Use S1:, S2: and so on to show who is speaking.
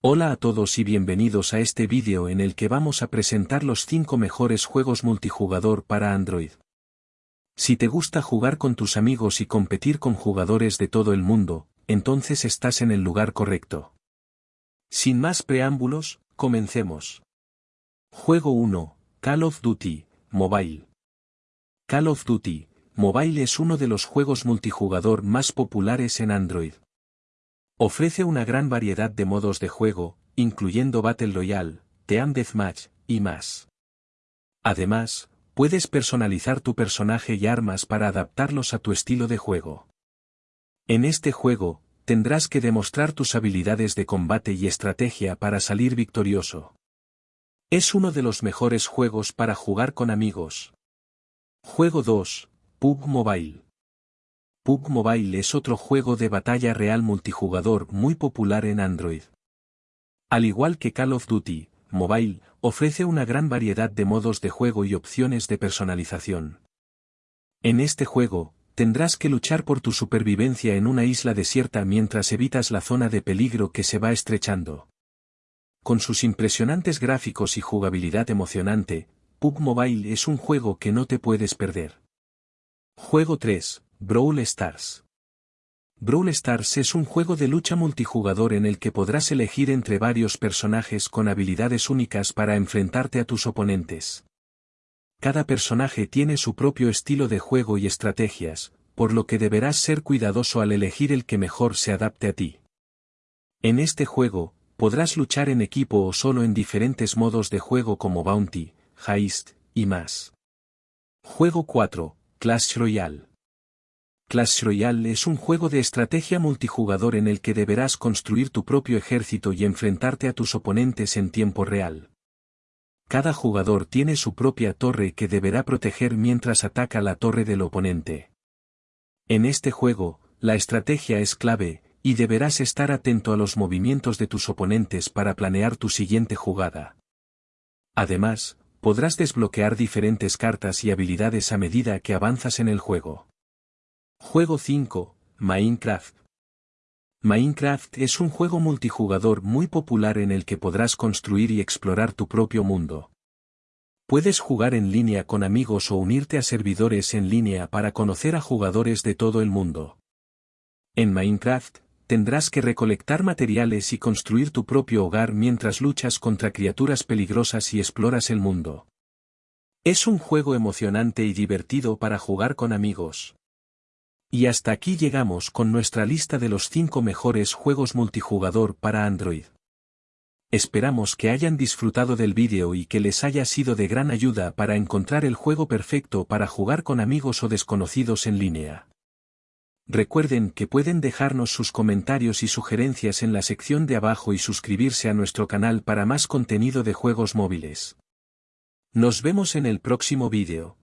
S1: Hola a todos y bienvenidos a este vídeo en el que vamos a presentar los 5 mejores juegos multijugador para Android. Si te gusta jugar con tus amigos y competir con jugadores de todo el mundo, entonces estás en el lugar correcto. Sin más preámbulos, comencemos. Juego 1, Call of Duty, Mobile. Call of Duty, Mobile es uno de los juegos multijugador más populares en Android. Ofrece una gran variedad de modos de juego, incluyendo Battle Royale, Team Deathmatch, y más. Además, puedes personalizar tu personaje y armas para adaptarlos a tu estilo de juego. En este juego, tendrás que demostrar tus habilidades de combate y estrategia para salir victorioso. Es uno de los mejores juegos para jugar con amigos. Juego 2, PUBG Mobile. PUBG Mobile es otro juego de batalla real multijugador muy popular en Android. Al igual que Call of Duty, Mobile ofrece una gran variedad de modos de juego y opciones de personalización. En este juego, tendrás que luchar por tu supervivencia en una isla desierta mientras evitas la zona de peligro que se va estrechando. Con sus impresionantes gráficos y jugabilidad emocionante, PUBG Mobile es un juego que no te puedes perder. Juego 3, Brawl Stars. Brawl Stars es un juego de lucha multijugador en el que podrás elegir entre varios personajes con habilidades únicas para enfrentarte a tus oponentes. Cada personaje tiene su propio estilo de juego y estrategias, por lo que deberás ser cuidadoso al elegir el que mejor se adapte a ti. En este juego, podrás luchar en equipo o solo en diferentes modos de juego como Bounty, Heist, y más. Juego 4, Clash Royale. Clash Royale es un juego de estrategia multijugador en el que deberás construir tu propio ejército y enfrentarte a tus oponentes en tiempo real. Cada jugador tiene su propia torre que deberá proteger mientras ataca la torre del oponente. En este juego, la estrategia es clave, y deberás estar atento a los movimientos de tus oponentes para planear tu siguiente jugada. Además, podrás desbloquear diferentes cartas y habilidades a medida que avanzas en el juego. Juego 5, Minecraft. Minecraft es un juego multijugador muy popular en el que podrás construir y explorar tu propio mundo. Puedes jugar en línea con amigos o unirte a servidores en línea para conocer a jugadores de todo el mundo. En Minecraft, tendrás que recolectar materiales y construir tu propio hogar mientras luchas contra criaturas peligrosas y exploras el mundo. Es un juego emocionante y divertido para jugar con amigos. Y hasta aquí llegamos con nuestra lista de los 5 mejores juegos multijugador para Android. Esperamos que hayan disfrutado del vídeo y que les haya sido de gran ayuda para encontrar el juego perfecto para jugar con amigos o desconocidos en línea. Recuerden que pueden dejarnos sus comentarios y sugerencias en la sección de abajo y suscribirse a nuestro canal para más contenido de juegos móviles. Nos vemos en el próximo vídeo.